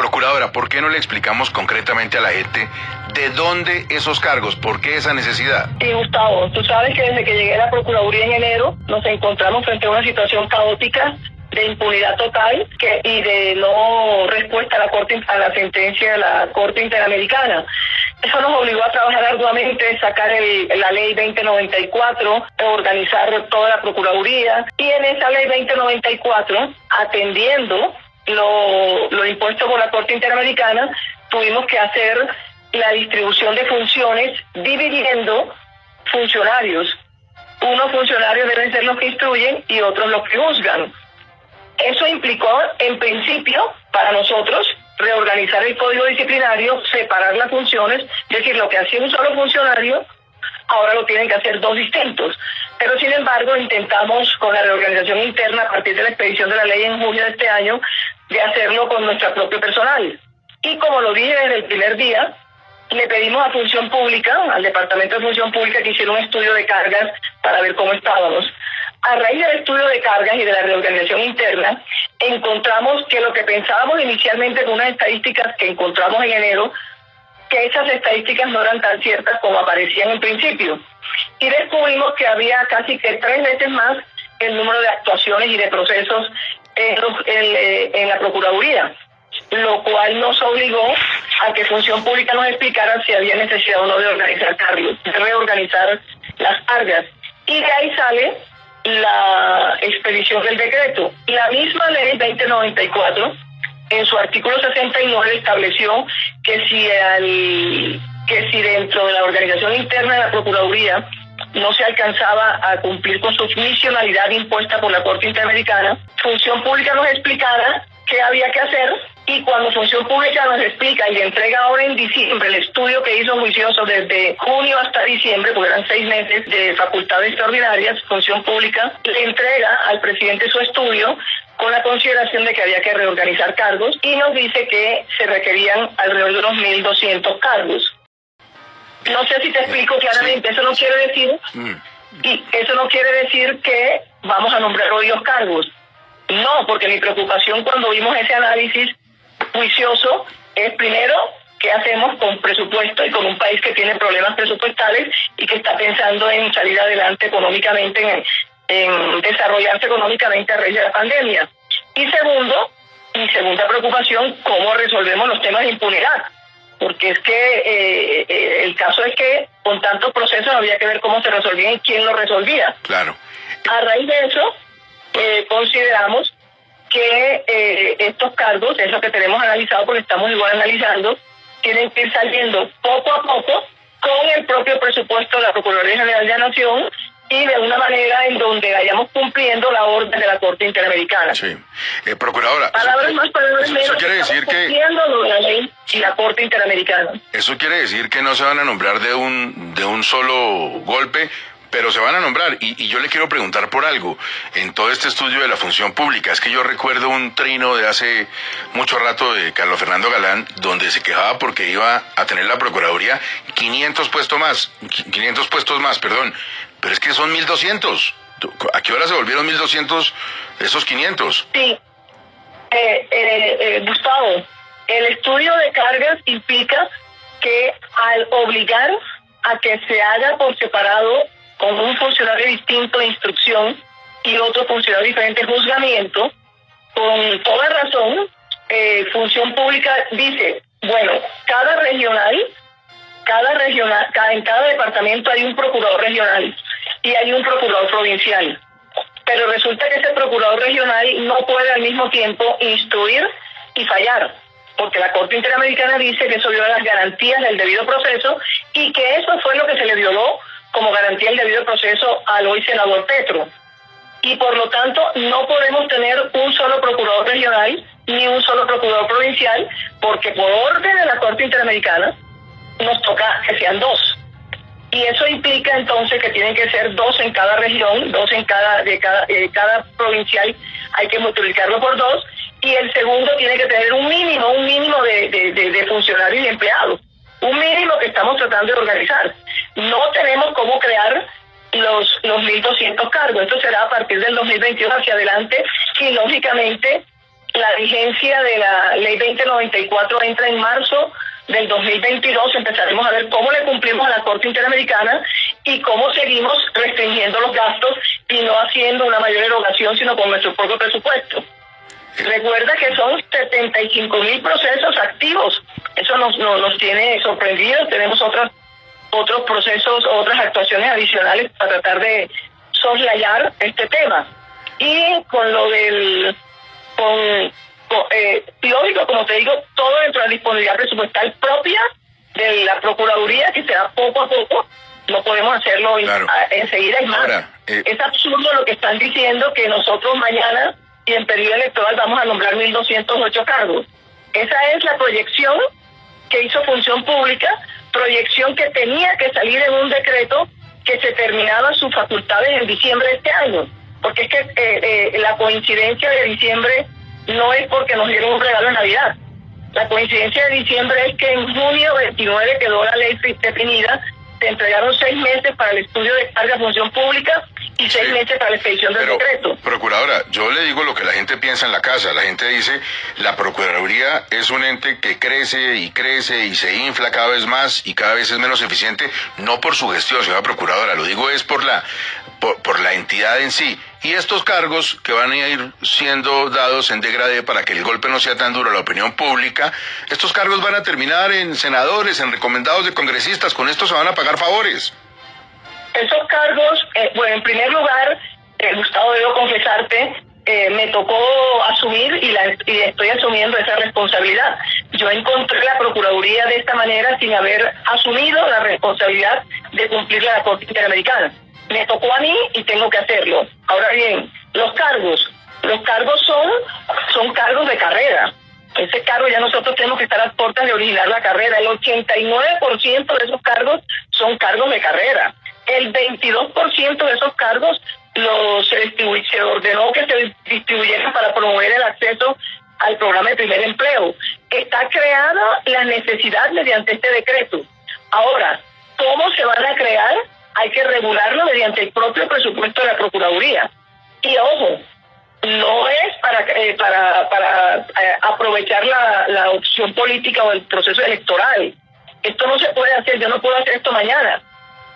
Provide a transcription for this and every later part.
Procuradora, ¿por qué no le explicamos concretamente a la gente de dónde esos cargos? ¿Por qué esa necesidad? Sí, Gustavo, tú sabes que desde que llegué a la Procuraduría en enero nos encontramos frente a una situación caótica de impunidad total que, y de no respuesta a la corte a la sentencia de la Corte Interamericana. Eso nos obligó a trabajar arduamente, sacar la ley 2094, organizar toda la Procuraduría y en esa ley 2094, atendiendo lo, lo impuesto por la Corte Interamericana, tuvimos que hacer la distribución de funciones dividiendo funcionarios. Unos funcionarios deben ser los que instruyen y otros los que juzgan. Eso implicó, en principio, para nosotros, reorganizar el código disciplinario, separar las funciones, es decir, lo que hacía un solo funcionario, ahora lo tienen que hacer dos distintos. Pero sin embargo, intentamos con la reorganización interna a partir de la expedición de la ley en junio de este año, de hacerlo con nuestro propio personal. Y como lo dije desde el primer día, le pedimos a Función Pública, al Departamento de Función Pública, que hiciera un estudio de cargas para ver cómo estábamos. A raíz del estudio de cargas y de la reorganización interna, encontramos que lo que pensábamos inicialmente con unas estadísticas que encontramos en enero, que esas estadísticas no eran tan ciertas como aparecían en principio. Y descubrimos que había casi que tres veces más el número de actuaciones y de procesos en, en, la Procuraduría, lo cual nos obligó a que Función Pública nos explicara si había necesidad o no de organizar de reorganizar las cargas. Y de ahí sale la expedición del decreto. La misma ley 2094, en su artículo 69, estableció que si, al, que si dentro de la organización interna de la Procuraduría no se alcanzaba a cumplir con su misionalidad impuesta por la Corte Interamericana, Función Pública nos explicara qué había que hacer y cuando Función Pública nos explica y le entrega ahora en diciembre el estudio que hizo juicioso desde junio hasta diciembre, porque eran seis meses de facultades extraordinarias, Función Pública le entrega al presidente su estudio con la consideración de que había que reorganizar cargos y nos dice que se requerían alrededor de unos 1.200 cargos. No sé si te explico claramente, eso no quiere decir, mm. y eso no quiere decir que vamos a nombrar hoy los cargos. No, porque mi preocupación cuando vimos ese análisis juicioso es primero qué hacemos con presupuesto y con un país que tiene problemas presupuestales y que está pensando en salir adelante económicamente, en, desarrollarse económicamente a raíz de la pandemia. Y segundo, mi segunda preocupación, cómo resolvemos los temas de impunidad. Porque es que eh, eh, el caso es que con tantos procesos había que ver cómo se resolvían y quién lo resolvía. Claro. A raíz de eso, eh, consideramos que eh, estos cargos, eso que tenemos analizado porque estamos igual analizando, tienen que ir saliendo poco a poco con el propio presupuesto de la Procuraduría General de la Nación y de una manera en donde vayamos cumpliendo la orden de la Corte Interamericana. Sí. Eh, procuradora. Palabras más, palabras menos. Eso quiere decir que. la ley y la Corte Interamericana. Eso quiere decir que no se van a nombrar de un, de un solo golpe, pero se van a nombrar. Y, yo le quiero preguntar por algo. En todo este estudio de la función pública, es que yo recuerdo un trino de hace mucho rato de Carlos Fernando Galán, donde se quejaba porque iba a tener la Procuraduría 500 puestos más, 500 puestos más, perdón. Pero es que son 1200. ¿A qué hora se volvieron 1200 esos 500? Sí. Eh, eh, eh, Gustavo, el estudio de cargas implica que al obligar a que se haga por separado con un funcionario distinto de instrucción y otro funcionario diferente de juzgamiento, con toda razón, eh, Función Pública dice, bueno, cada regional, cada regional, cada, en cada departamento hay un procurador regional y hay un procurador provincial. Pero resulta que ese procurador regional no puede al mismo tiempo instruir y fallar, porque la Corte Interamericana dice que eso viola las garantías del debido proceso y que eso fue lo que se le violó como garantía el debido proceso al hoy senador Petro. Y por lo tanto no podemos tener un solo procurador regional ni un solo procurador provincial, porque por orden de la Corte Interamericana nos toca que sean dos. Y eso implica entonces que tienen que ser dos en cada región, dos en cada, de cada, cada provincial, hay que multiplicarlo por dos, y el segundo tiene que tener un mínimo, un mínimo de, de funcionarios y empleados, un mínimo que estamos tratando de organizar no tenemos cómo crear los, los 1.200 cargos. Esto será a partir del 2022 hacia adelante y lógicamente la vigencia de la ley 2094 entra en marzo del 2022 empezaremos a ver cómo le cumplimos a la Corte Interamericana y cómo seguimos restringiendo los gastos y no haciendo una mayor erogación, sino con nuestro propio presupuesto. Recuerda que son 75 mil procesos activos. Eso nos, nos, tiene sorprendidos. Tenemos otros, otros procesos, otras actuaciones adicionales para tratar de soslayar este tema. Y con lo del... Con, eh, lógico, como te digo, todo dentro de la disponibilidad presupuestal propia de la Procuraduría, que será poco a poco, no podemos hacerlo enseguida. Es más, eh, es absurdo lo que están diciendo que nosotros mañana y en periodo electoral vamos a nombrar 1.208 cargos. Esa es la proyección que hizo Función Pública, proyección que tenía que salir en un decreto que se terminaba sus facultades en diciembre de este año. Porque es que eh, eh, la coincidencia de diciembre no es porque nos dieron un regalo en Navidad. La coincidencia de diciembre es que en junio 29 quedó la ley definida, se entregaron seis meses para el estudio de carga de función pública y seis meses para la expedición del decreto. Procuradora, yo le digo lo que la gente piensa en la casa. La gente dice, la Procuraduría es un ente que crece y crece y se infla cada vez más y cada vez es menos eficiente, no por su gestión, señora Procuradora, lo digo es por la, por la entidad en sí. Y estos cargos que van a ir siendo dados en degradé para que el golpe no sea tan duro a la opinión pública, estos cargos van a terminar en senadores, en recomendados de congresistas, con esto se van a pagar favores. Esos cargos, eh, bueno, en primer lugar, eh, Gustavo, debo confesarte, eh, me tocó asumir y, la, estoy asumiendo esa responsabilidad. Yo encontré la Procuraduría de esta manera sin haber asumido la responsabilidad de cumplir la Corte Interamericana me tocó a mí y tengo que hacerlo. Ahora bien, los cargos, los cargos son, son cargos de carrera. Ese cargo ya nosotros tenemos que estar a puertas de originar la carrera. El 89% de esos cargos son cargos de carrera. El 22% de esos cargos los se, se ordenó que se distribuyeran para promover el acceso al programa de primer empleo. Está creada la necesidad mediante este decreto. Ahora, ¿cómo se van a crear? hay que regularlo mediante el propio presupuesto de la Procuraduría. Y ojo, no es para eh, para, para eh, aprovechar la, la opción política o el proceso electoral. Esto no se puede hacer, yo no puedo hacer esto mañana.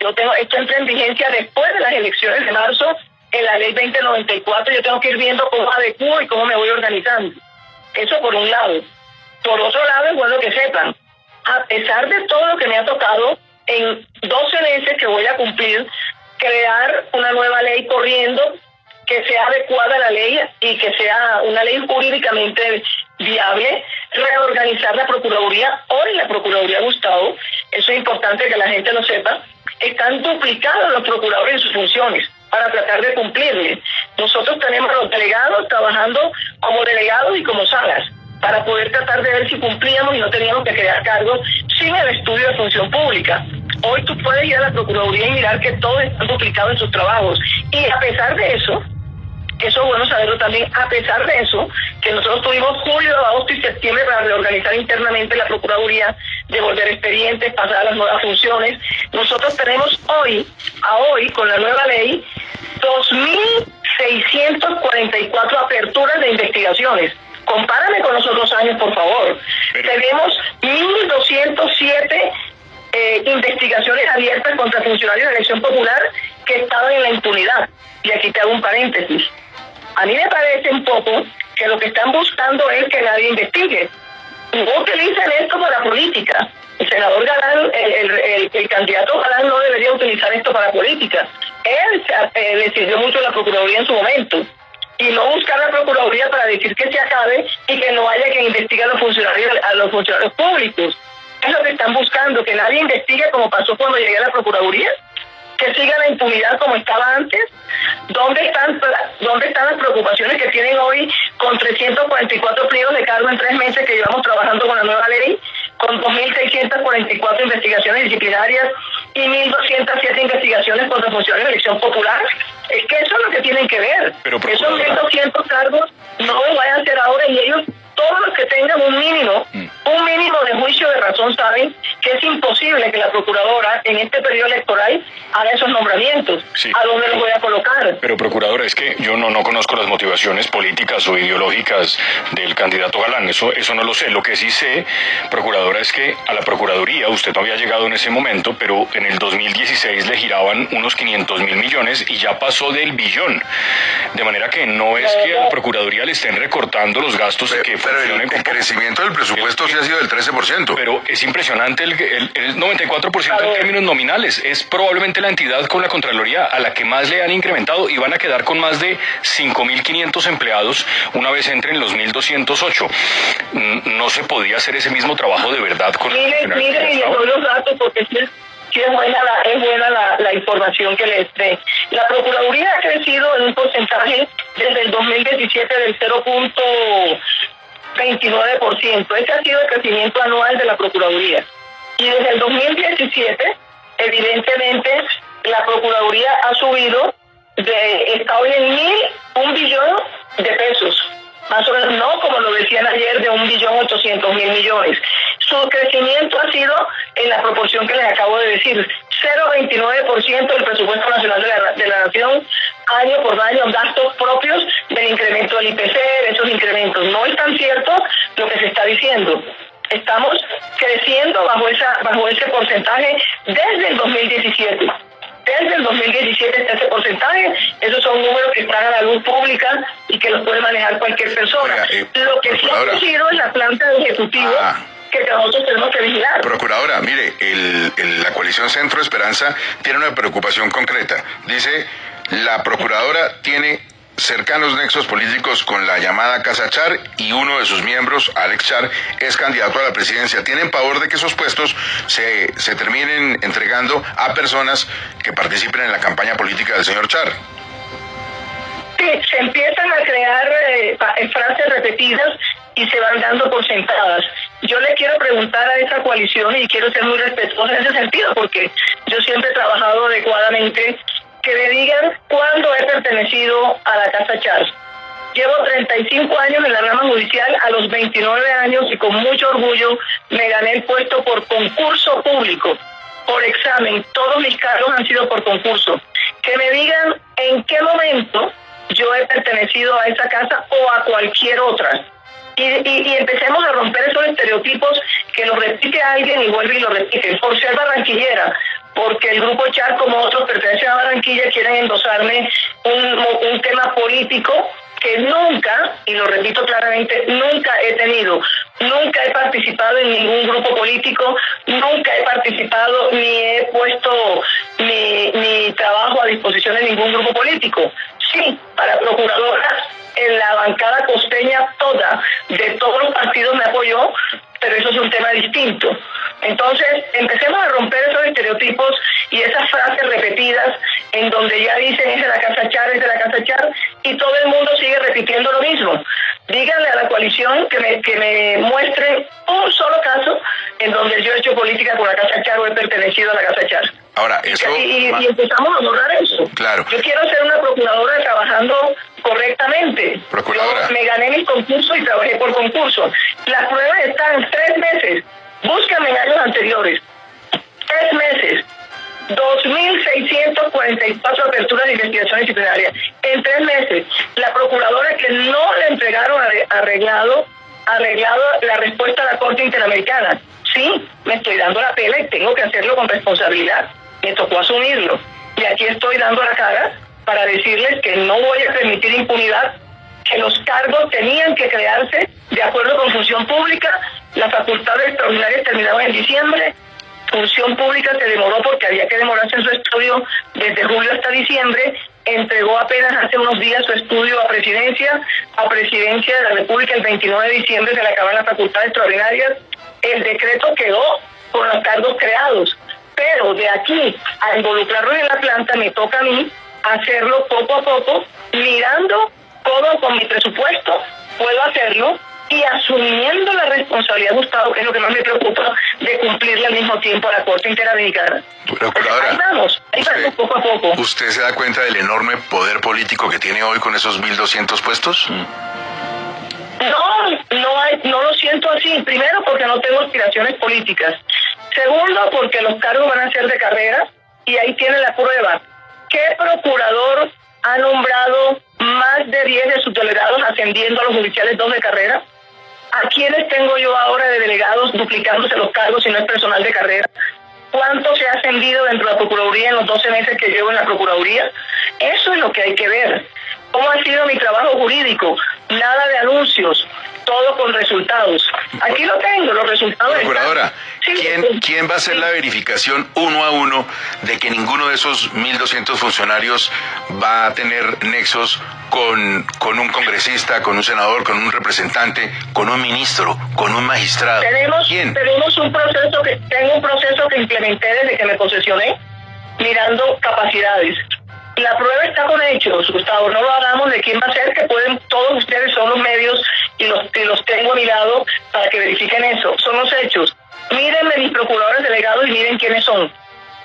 Yo tengo esto entra en vigencia después de las elecciones de marzo en la ley 2094, yo tengo que ir viendo cómo adecuo y cómo me voy organizando. Eso por un lado. Por otro lado, es bueno que sepan, a pesar de todo lo que me ha tocado, en 12 meses que voy a cumplir, crear una nueva ley corriendo que sea adecuada a la ley y que sea una ley jurídicamente viable, reorganizar la Procuraduría. Hoy la Procuraduría Gustavo, eso es importante que la gente lo sepa, están duplicados los procuradores en sus funciones para tratar de cumplirle. Nosotros tenemos los delegados trabajando como delegados y como salas para poder tratar de ver si cumplíamos y no teníamos que crear cargos sin el estudio de función pública. Hoy tú puedes ir a la Procuraduría y mirar que todos están duplicados en sus trabajos. Y a pesar de eso, eso es bueno saberlo también, a pesar de eso, que nosotros tuvimos julio, agosto y septiembre para reorganizar internamente la Procuraduría, devolver expedientes, pasar a las nuevas funciones, nosotros tenemos hoy, a hoy, con la nueva ley, 2.644 aperturas de investigaciones. Compárame con los otros años, por favor. Tenemos 1.207 eh, investigaciones abiertas contra funcionarios de elección popular que estaban en la impunidad. Y aquí te hago un paréntesis. A mí me parece un poco que lo que están buscando es que nadie investigue. No utilicen esto para política. El senador Galán, el, candidato Galán no debería utilizar esto para política. Él eh, decidió mucho la Procuraduría en su momento y no buscar la Procuraduría para decir que se acabe y que no haya que investigar a los funcionarios, a los funcionarios públicos. Es lo que están buscando, que nadie investigue como pasó cuando llegué a la Procuraduría, que siga la impunidad como estaba antes. ¿Dónde están, ¿Dónde están las preocupaciones que tienen hoy con 344 pliegos de cargo en tres meses que llevamos trabajando con la nueva ley, con 2.644 investigaciones disciplinarias y 1.207 investigaciones contra funcionarios de elección popular? Es que eso es lo que tienen que ver. Esos 1.200 cargos no vayan a hacer ahora y ellos todos los que tengan un mínimo, mm. un mínimo de juicio de razón saben que es imposible que la procuradora en este periodo electoral haga esos nombramientos. ¿A dónde los voy a colocar? Pero procuradora, es que yo no, no conozco las motivaciones políticas o ideológicas del candidato Galán, eso, eso no lo sé. Lo que sí sé, procuradora, es que a la Procuraduría usted no había llegado en ese momento, pero en el 2016 le giraban unos 500 mil millones y ya pasó del billón. De manera que no es que a la Procuraduría le estén recortando los gastos pero, que pero el, crecimiento del presupuesto sí ha sido del 13%. Pero es impresionante el, el, 94% en términos nominales. Es probablemente la entidad con la Contraloría a la que más le han incrementado y van a quedar con más de 5.500 empleados una vez entren los 1.208. No se podía hacer ese mismo trabajo de verdad con mire, mire, y doy los datos porque sí es, buena, la, es buena la, la información que les dé. La Procuraduría ha crecido en un porcentaje desde el 2017 del 0.29%. Ese ha sido el crecimiento anual de la Procuraduría. Y desde el 2017, evidentemente, la Procuraduría ha subido de, está hoy en mil, un billón de pesos. Más o menos, no como lo decían ayer, de un billón ochocientos mil millones. Su crecimiento ha sido en la proporción que les acabo de decir, 0,29% del presupuesto nacional de la, de la nación año por año gastos propios del incremento del IPC, de esos incrementos. No es tan cierto lo que se está diciendo. Estamos creciendo bajo esa bajo ese porcentaje desde el 2017 desde el 2017 está ese porcentaje. Esos son números que están a la luz pública y que los puede manejar cualquier persona. Eh, lo que sí ha ocurrido en la planta de ejecutivo ah. Que nosotros tenemos que vigilar. Procuradora, mire, el, la coalición Centro Esperanza tiene una preocupación concreta. Dice, la procuradora tiene cercanos nexos políticos con la llamada Casa Char y uno de sus miembros, Alex Char, es candidato a la presidencia. ¿Tienen pavor de que esos puestos se, se terminen entregando a personas que participen en la campaña política del señor Char? Sí, se empiezan a crear eh, frases repetidas y se van dando por sentadas. Yo le quiero preguntar a esa coalición y quiero ser muy respetuosa en ese sentido, porque yo siempre he trabajado adecuadamente que me digan cuándo he pertenecido a la Casa Charles. Llevo 35 años en la rama judicial, a los 29 años y con mucho orgullo me gané el puesto por concurso público, por examen. Todos mis cargos han sido por concurso. Que me digan en qué momento yo he pertenecido a esa casa o a cualquier otra. Y, y, empecemos a romper esos estereotipos que lo repite alguien y vuelve y lo repite. Por ser barranquillera, porque el grupo Char, como otros pertenecen a Barranquilla, quieren endosarme un, un tema político que nunca, y lo repito claramente, nunca he tenido, nunca he participado en ningún grupo político, nunca he participado ni he puesto mi, mi trabajo a disposición de ningún grupo político. Sí, para procuradora, en la bancada costeña toda, de todos los partidos me apoyó, pero eso es un tema distinto. Entonces, empecemos a romper esos estereotipos y esas frases repetidas en donde ya dicen es de la Casa Char, es de la Casa Char, y todo el mundo sigue repitiendo lo mismo. Díganle a la coalición que me, que me muestre un solo caso en donde yo he hecho política con la Casa Char o he pertenecido a la Casa Char. Ahora, eso... Y, empezamos a borrar eso. Claro. Yo quiero ser una procuradora trabajando correctamente. Procuradora. Yo me gané mis concursos y trabajé por concurso. Las pruebas están tres meses. Búscame en años anteriores. Tres meses. 2.644 aperturas de investigación disciplinaria en tres meses. La procuradora que no le entregaron arreglado, arreglado la respuesta a la Corte Interamericana. Sí, me estoy dando la pela y tengo que hacerlo con responsabilidad. Me tocó asumirlo. Y aquí estoy dando la cara para decirles que no voy a permitir impunidad, que los cargos tenían que crearse de acuerdo con función pública, las facultades extraordinarias terminaban en diciembre, función pública se demoró porque había que demorarse en su estudio desde julio hasta diciembre, entregó apenas hace unos días su estudio a presidencia, a presidencia de la República el 29 de diciembre se le acaban las facultades extraordinarias, el decreto quedó con los cargos creados, pero de aquí a involucrarlo en la planta me toca a mí hacerlo poco a poco, mirando todo con mi presupuesto, puedo hacerlo, y asumiendo la responsabilidad, Gustavo, que es lo que más me preocupa, de cumplirle al mismo tiempo a la Corte Interamericana. Procuradora, ahí vamos, ahí usted, vamos poco a poco. ¿Usted se da cuenta del enorme poder político que tiene hoy con esos 1.200 puestos? No, no, hay, no lo siento así. Primero porque no tengo aspiraciones políticas. Segundo, porque los cargos van a ser de carrera y ahí tiene la prueba. ¿Qué procurador ha nombrado más de 10 de sus delegados ascendiendo a los judiciales dos de carrera? ¿A quiénes tengo yo ahora de delegados duplicándose los cargos si no es personal de carrera? ¿Cuánto se ha ascendido dentro de la Procuraduría en los 12 meses que llevo en la Procuraduría? Eso es lo que hay que ver. ¿Cómo ha sido mi trabajo jurídico? Nada de anuncios, todo con resultados. Aquí lo tengo, los resultados. Procuradora, ¿quién, ¿quién va a hacer la verificación uno a uno de que ninguno de esos 1.200 funcionarios va a tener nexos con, con un congresista, con un senador, con un representante, con un ministro, con un magistrado? Tenemos, tenemos un proceso que, tengo un proceso que implementé desde que me posesioné, mirando capacidades la prueba está con hechos, Gustavo, no lo hagamos de quién va a ser, que pueden, todos ustedes son los medios y los, y los tengo a mi lado para que verifiquen eso, son los hechos. Mírenme mis procuradores delegados y miren quiénes son.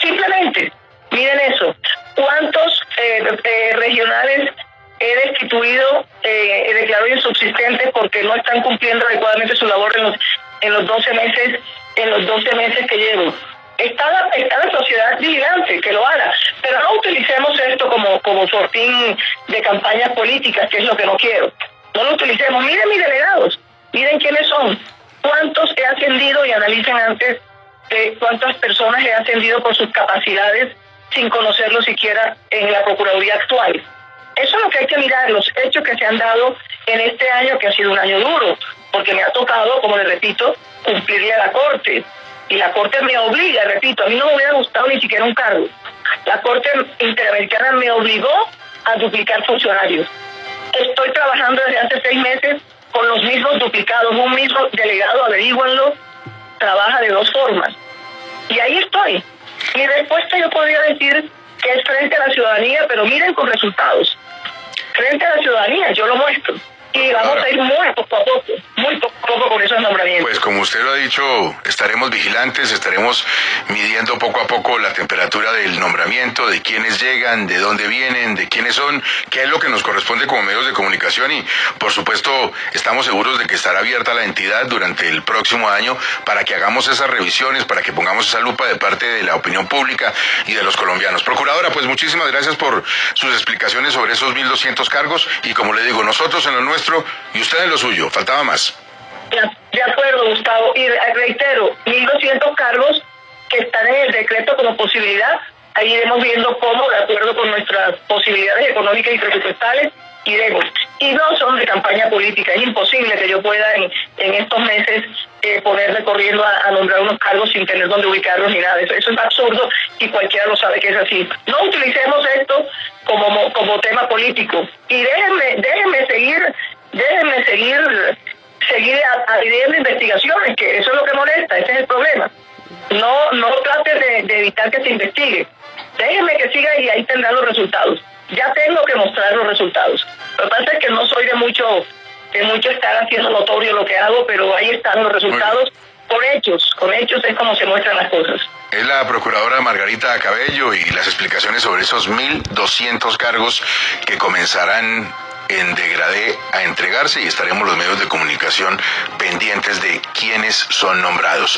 Simplemente, miren eso. ¿Cuántos eh, eh, regionales he destituido, eh, he declarado insubsistentes porque no están cumpliendo adecuadamente su labor en los, en los 12 meses, en los 12 meses que llevo? Está la, está la sociedad vigilante que lo haga, pero no utilicemos esto como, como sortín de campañas políticas, que es lo que no quiero. No lo utilicemos. Miren mis delegados, miren quiénes son, cuántos he ascendido y analicen antes cuántas personas he ascendido por sus capacidades sin conocerlo siquiera en la Procuraduría actual. Eso es lo que hay que mirar, los hechos que se han dado en este año, que ha sido un año duro, porque me ha tocado, como le repito, cumplirle a la Corte y la Corte me obliga, repito, a mí no me hubiera gustado ni siquiera un cargo. La Corte Interamericana me obligó a duplicar funcionarios. Estoy trabajando desde hace seis meses con los mismos duplicados, un mismo delegado, averíguanlo, trabaja de dos formas. Y ahí estoy. Mi respuesta yo podría decir que es frente a la ciudadanía, pero miren con resultados. Frente a la ciudadanía, yo lo muestro y vamos a ir muy poco a poco, muy poco a poco con esos nombramientos. Pues como usted lo ha dicho, estaremos vigilantes, estaremos midiendo poco a poco la temperatura del nombramiento, de quiénes llegan, de dónde vienen, de quiénes son, qué es lo que nos corresponde como medios de comunicación y por supuesto estamos seguros de que estará abierta la entidad durante el próximo año para que hagamos esas revisiones, para que pongamos esa lupa de parte de la opinión pública y de los colombianos. Procuradora, pues muchísimas gracias por sus explicaciones sobre esos 1.200 cargos y como le digo, nosotros en lo nuestro y usted en lo suyo. Faltaba más. De acuerdo, Gustavo. Y reitero, 1.200 cargos que están en el decreto como posibilidad. Ahí iremos viendo cómo, de acuerdo con nuestras posibilidades económicas y presupuestales, iremos. Y no son de campaña política. Es imposible que yo pueda en, en estos meses eh, ponerme corriendo a, nombrar unos cargos sin tener dónde ubicarlos ni nada. Eso, eso es absurdo y cualquiera lo sabe que es así. No utilicemos esto como, como tema político. Y déjenme, déjenme seguir déjenme seguir seguir abriendo investigaciones, que eso es lo que molesta, ese es el problema. No no trate de, evitar que se investigue. Déjenme que siga y ahí tendrán los resultados. Ya tengo que mostrar los resultados. Lo que pasa es que no soy de mucho de mucho estar haciendo notorio lo que hago, pero ahí están los resultados con hechos. Con hechos es como se muestran las cosas. Es la procuradora Margarita Cabello y las explicaciones sobre esos 1.200 cargos que comenzarán en degradé a entregarse y estaremos los medios de comunicación pendientes de quiénes son nombrados.